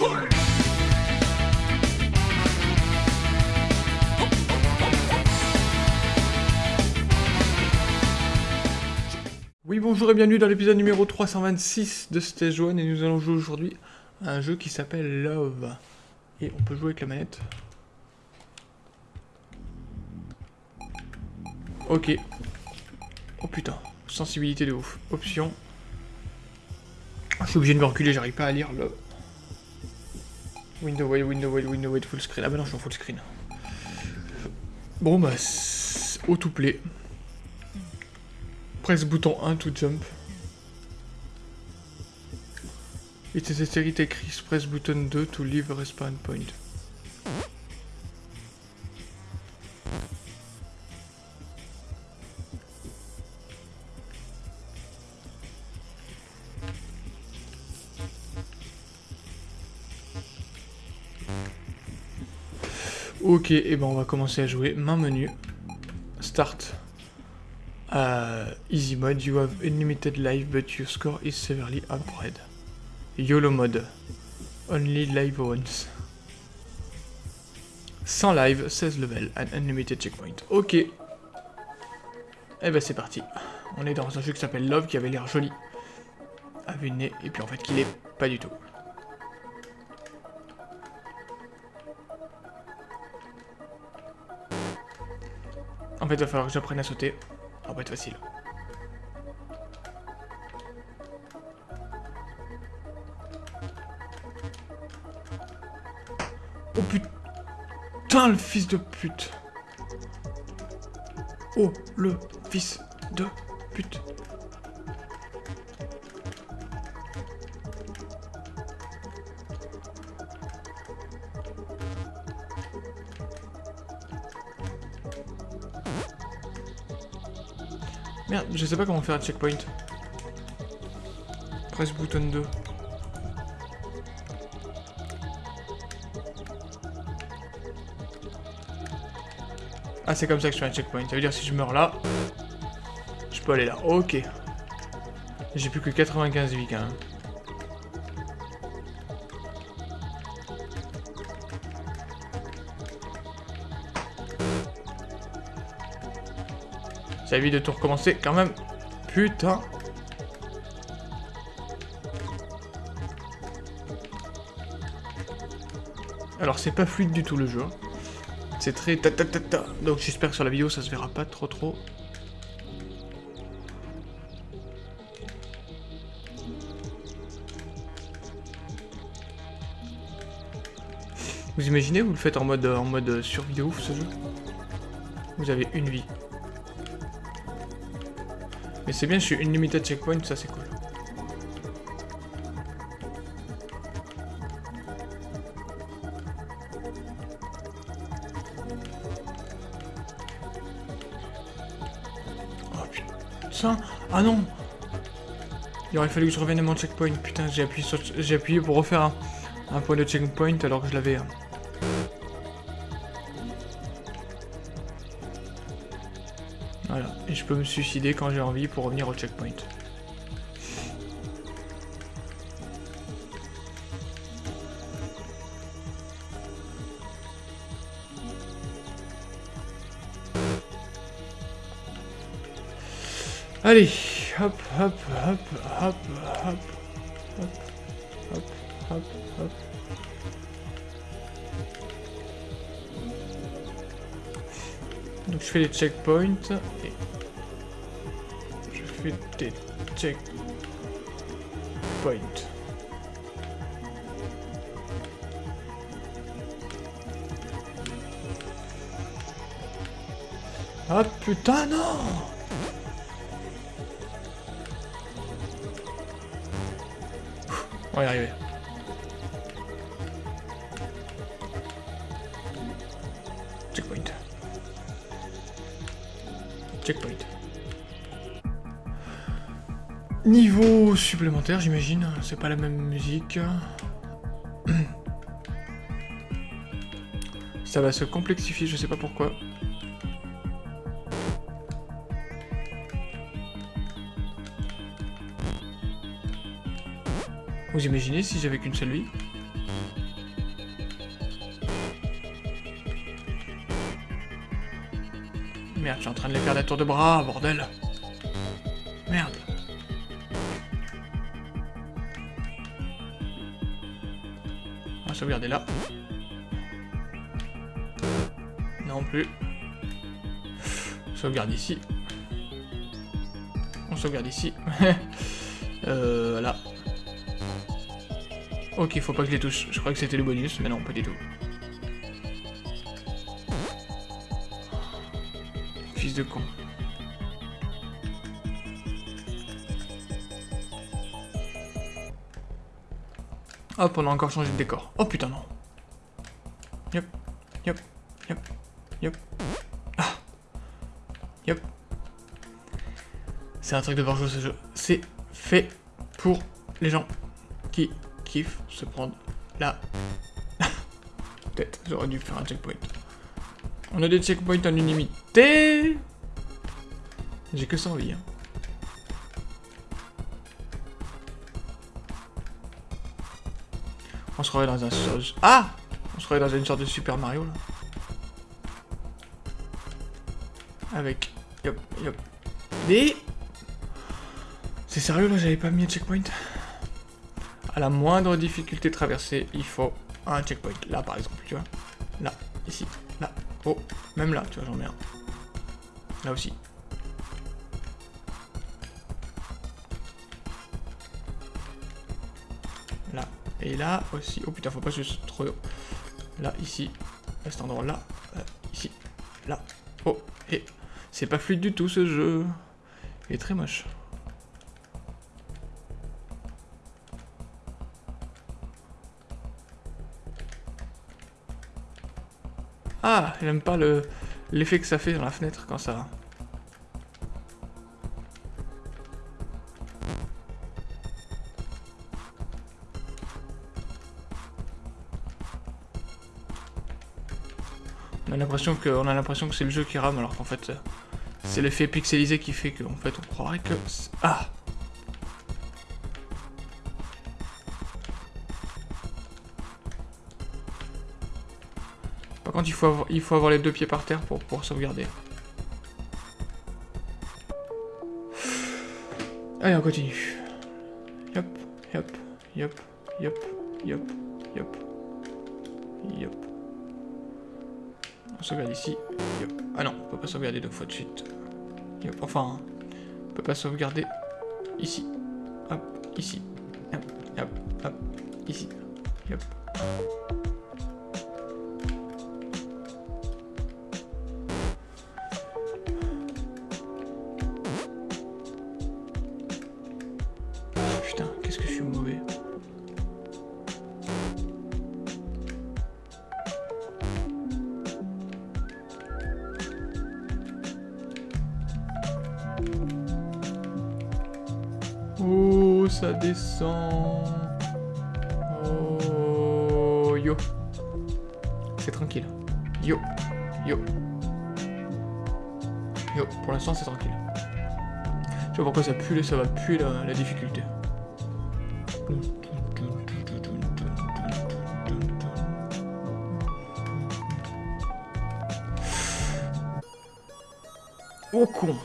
Oui, bonjour et bienvenue dans l'épisode numéro 326 de Stage 1 et nous allons jouer aujourd'hui à un jeu qui s'appelle Love. Et on peut jouer avec la manette. Ok. Oh putain, sensibilité de ouf. Option. Je suis obligé de me reculer, j'arrive pas à lire le... Window wait, window wait, window wait, full screen. Ah bah non, je suis en full screen. Bon bah, auto-play. Presse bouton 1 to jump. It is a écrit press button 2 to leave a respawn point. Ok, et ben on va commencer à jouer. Main menu. Start. Uh, easy mode, you have unlimited life but your score is severely upgraded. YOLO mode. Only live once. Sans live, 16 level, and unlimited checkpoint. Ok. Et eh ben c'est parti. On est dans un jeu qui s'appelle Love, qui avait l'air joli. À vue de nez, et puis en fait qu'il est pas du tout. En fait, il va falloir que j'apprenne à sauter. Ça va être facile. Oh putain, le fils de pute. Oh, le fils de pute. Je sais pas comment faire un checkpoint. Presse bouton 2. Ah, c'est comme ça que je fais un checkpoint. Ça veut dire si je meurs là, je peux aller là. Ok. J'ai plus que 95 vies quand même. Ça évite de tout recommencer quand même. Putain. Alors c'est pas fluide du tout le jeu. Hein. C'est très ta ta ta. Donc j'espère que sur la vidéo ça se verra pas trop trop. Vous imaginez, vous le faites en mode, en mode survie de ouf ce jeu? Vous avez une vie. Mais c'est bien, je suis unlimited checkpoint, ça c'est cool. Ah non Il aurait fallu que je revienne à mon checkpoint. Putain, j'ai appuyé, j'ai appuyé pour refaire un, point de checkpoint alors que je l'avais... Et je peux me suicider quand j'ai envie pour revenir au checkpoint. Allez, hop, hop, hop, hop, hop, hop, hop, hop, hop. Donc je fais les checkpoints et je fais des checkpoints. Ah putain non On va y arriver. Niveau supplémentaire, j'imagine. C'est pas la même musique. Ça va se complexifier, je sais pas pourquoi. Vous imaginez si j'avais qu'une seule vie? Train les faire des tours de bras, bordel. Merde. On va sauvegarder là. Non plus. Sauvegarde ici. On sauvegarde ici. euh, là. Ok, faut pas que je les touche. Je crois que c'était le bonus, mais non, pas du tout. De con. Hop, on a encore changé de décor. Oh putain, non. Yep, yep, yep, yep. Ah. C'est un truc de jouer ce jeu. C'est fait pour les gens qui kiffent se prendre la... Peut-être, j'aurais dû faire un checkpoint. On a des checkpoints en unanimité. J'ai que ça envie. Hein. On se remet dans un... Ah On se remet dans une sorte de Super Mario, là. Avec... Yop, yop. Et... C'est sérieux, là, j'avais pas mis un checkpoint À la moindre difficulté traversée, il faut un checkpoint. Là, par exemple, tu vois. Là, ici, là. Oh, même là, tu vois, j'en mets un. Là aussi. Et là aussi. Oh putain, faut pas que je trop. Là, ici. À cet endroit-là. Euh, ici. Là. Oh. Et c'est pas fluide du tout ce jeu. Il est très moche. Ah, il aime pas l'effet que ça fait dans la fenêtre quand ça... On a l'impression que, on a l'impression que c'est le jeu qui rame, alors qu'en fait, c'est l'effet pixelisé qui fait qu'en fait, on croirait que... Ah contre, il faut avoir, les deux pieds par terre pour pouvoir sauvegarder. Allez, on continue. Yop, yop, yop, yop, yop, yop, yop. On sauvegarde ici. Ah non, on peut pas sauvegarder deux fois de suite. Enfin, on peut pas sauvegarder ici. Hop, ici. Hop, hop, hop, ici. Hop. Ça descend. Oh, yo. C'est tranquille. Yo. Yo. Yo, pour l'instant c'est tranquille. Je vois pourquoi ça pue, ça va puer la, la difficulté. Oh con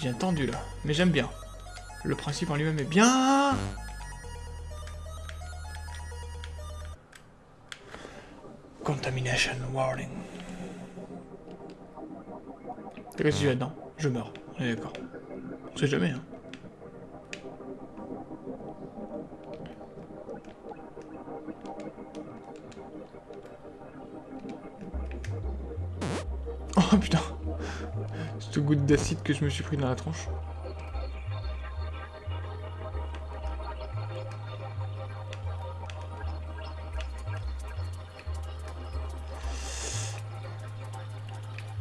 devient tendu là. Mais j'aime bien. Le principe en lui-même est bien. Contamination warning. Qu'est-ce que là-dedans Je meurs. D'accord. On sait jamais, hein. Oh putain ce goutte d'acide que je me suis pris dans la tronche.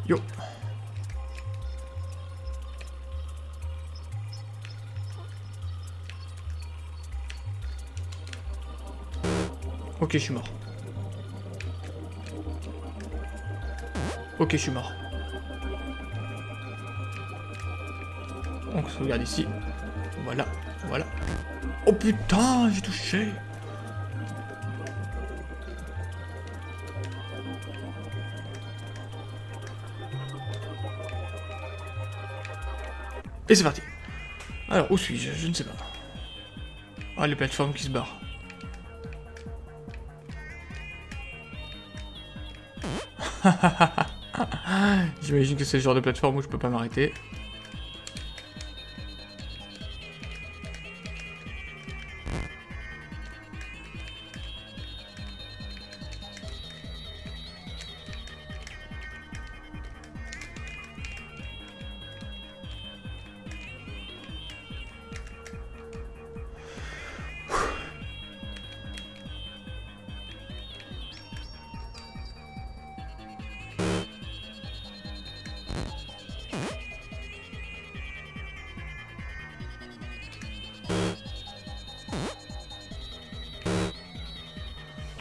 Yo. Ok, je suis mort. Ok, je suis mort. Sauvegarde ici. Voilà, voilà. Oh putain, j'ai touché Et c'est parti. Alors, où suis-je? Je ne sais pas. Ah, les plateformes qui se barrent. J'imagine que c'est le genre de plateforme où je peux pas m'arrêter.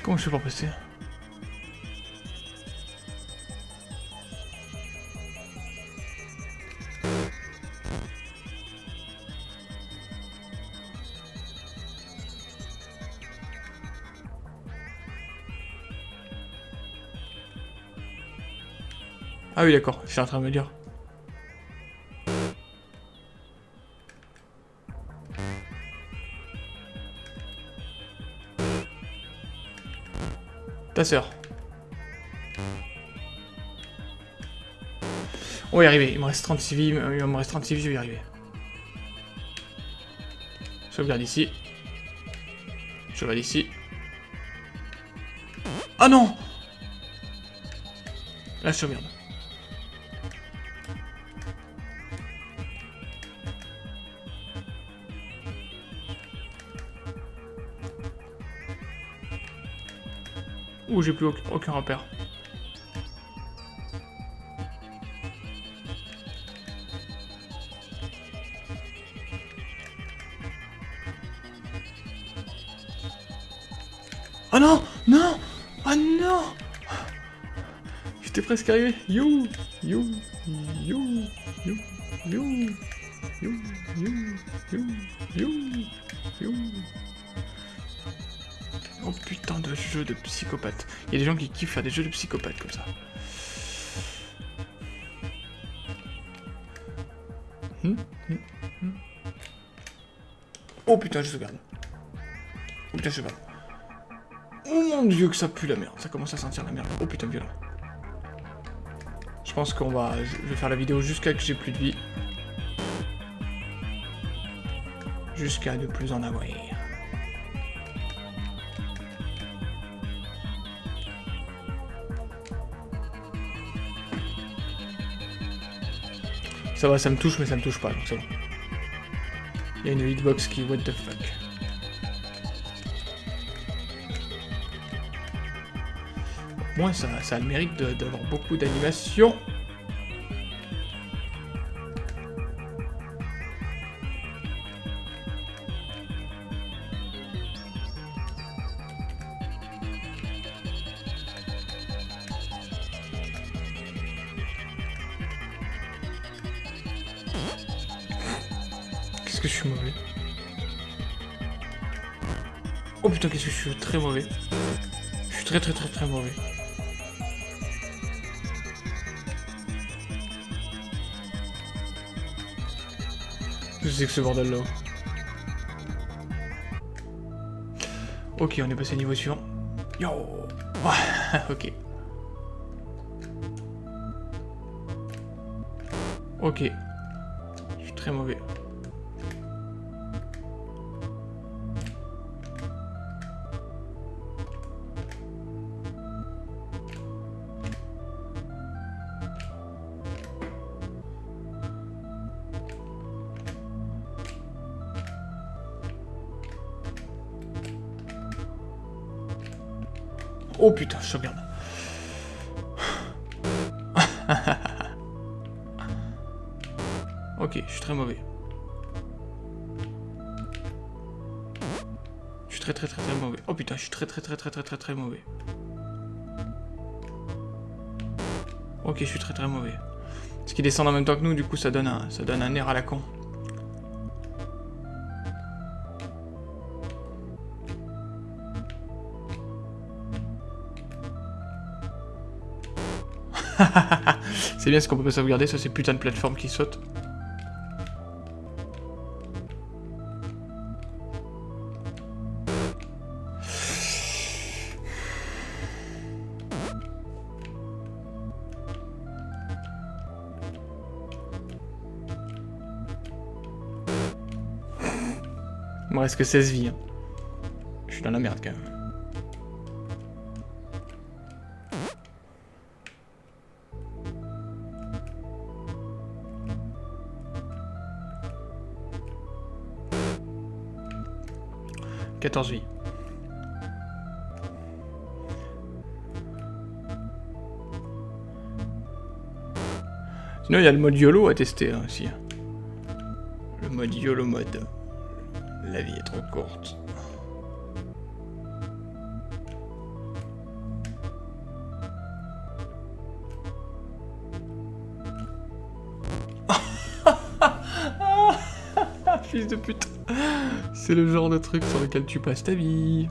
Comment je fais pour passer Ah oui d'accord, je suis en train de me dire. Ta sœur. On va y arriver, il me reste 36 vies, il me reste 36 vies, je vais y arriver. Sauvegarde ici. Sauvegarde ici. Ah non je sauvegarde. J'ai plus aucun, repère? Oh non! Non! Oh non! J'étais presque arrivé. You! You! You! You! You jeu de psychopathe. Il y a des gens qui kiffent faire des jeux de psychopathe comme ça. Hmm, hmm, hmm. Oh putain, je sauvegarde. Oh putain, je sauvegarde. Oh mon dieu que ça pue la merde. Ça commence à sentir la merde. Oh putain, violent. Je pense qu'on va... Je vais faire la vidéo jusqu'à que j'ai plus de vie. Jusqu'à ne plus en avoir. Ça va, ça me touche, mais ça me touche pas, donc c'est bon. Il y a une hitbox qui... What the fuck. Moi, ça, ça a le mérite d'avoir beaucoup d'animation. Putain, qu'est-ce que je suis très mauvais. Je suis très très très très mauvais. Je sais que ce bordel là. Ok, on est passé au niveau suivant. Yo Ok. Ok. Je suis très mauvais. Oh putain, je regarde. ok, je suis très mauvais. Je suis très très très très mauvais. Oh putain, je suis très très très très très très très mauvais. Ok, je suis très très mauvais. Parce qu'ils descendent en même temps que nous, du coup ça donne un, ça donne un air à la con. c'est bien ce qu'on peut pas sauvegarder, ça c'est putain de plateforme qui saute. Il me reste que 16 vies. Hein. Je suis dans la merde quand même. « 14 vies. Sinon, il y a le mode YOLO à tester hein, aussi. Le mode YOLO mode. La vie est trop courte. Fils de pute. C'est le genre de truc sur lequel tu passes ta vie.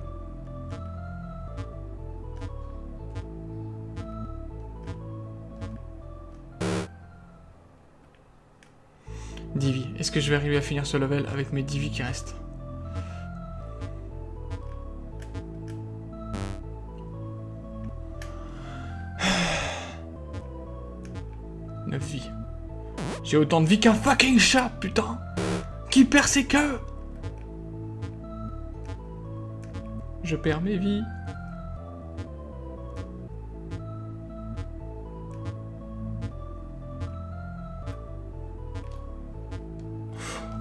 Divi. Est-ce que je vais arriver à finir ce level avec mes Divi qui restent? 9 vies. J'ai autant de vie qu'un fucking chat, putain Qui perd ses queues Je perds mes vies.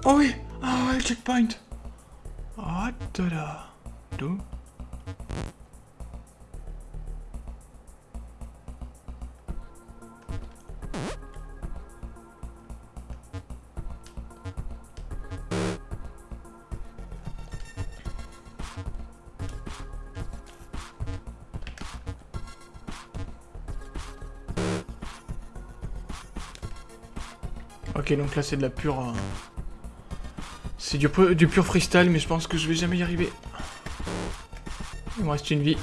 Oh oui Ah ouais, checkpoint. Ah, tada. D'où Ok, donc là c'est de la pure... Euh, c'est du, du pur freestyle, mais je pense que je vais jamais y arriver. Il me reste une vie.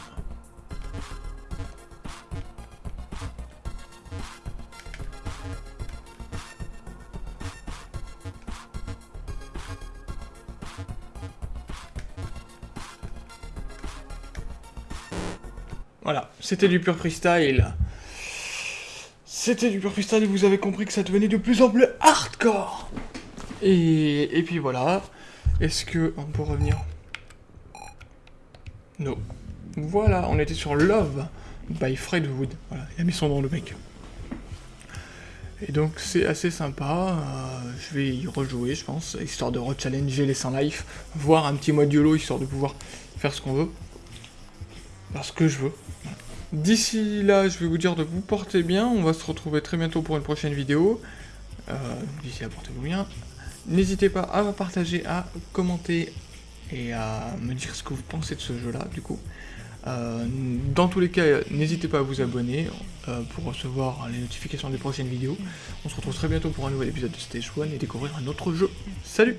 Voilà, c'était du pur freestyle. C'était du pur freestyle et vous avez compris que ça devenait de plus en plus hardcore. Et, puis voilà. Est-ce que on peut revenir? Non. Voilà, on était sur Love by Fred Wood. Voilà, il a mis son nom le mec. Et donc c'est assez sympa, euh, je vais y rejouer je pense, histoire de rechallenger les 100 life, voir un petit mode YOLO histoire de pouvoir faire ce qu'on veut. Parce que je veux. D'ici là, je vais vous dire de vous porter bien. On va se retrouver très bientôt pour une prochaine vidéo. Euh, d'ici là, portez-vous bien. N'hésitez pas à partager, à commenter et à me dire ce que vous pensez de ce jeu-là, du coup. Euh, dans tous les cas, n'hésitez pas à vous abonner euh, pour recevoir les notifications des prochaines vidéos. On se retrouve très bientôt pour un nouvel épisode de Stage 1 et découvrir un autre jeu. Salut